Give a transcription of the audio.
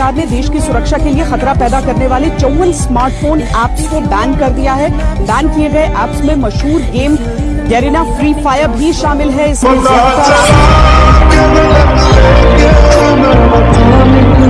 सरकार ने देश की सुरक्षा के लिए खतरा पैदा करने वाले चौवन स्मार्टफ़ोन ऐप्स को बैन कर दिया है। बैन किए गए ऐप्स में मशहूर गेम गैरिना फ्री फायर भी शामिल है। इसमें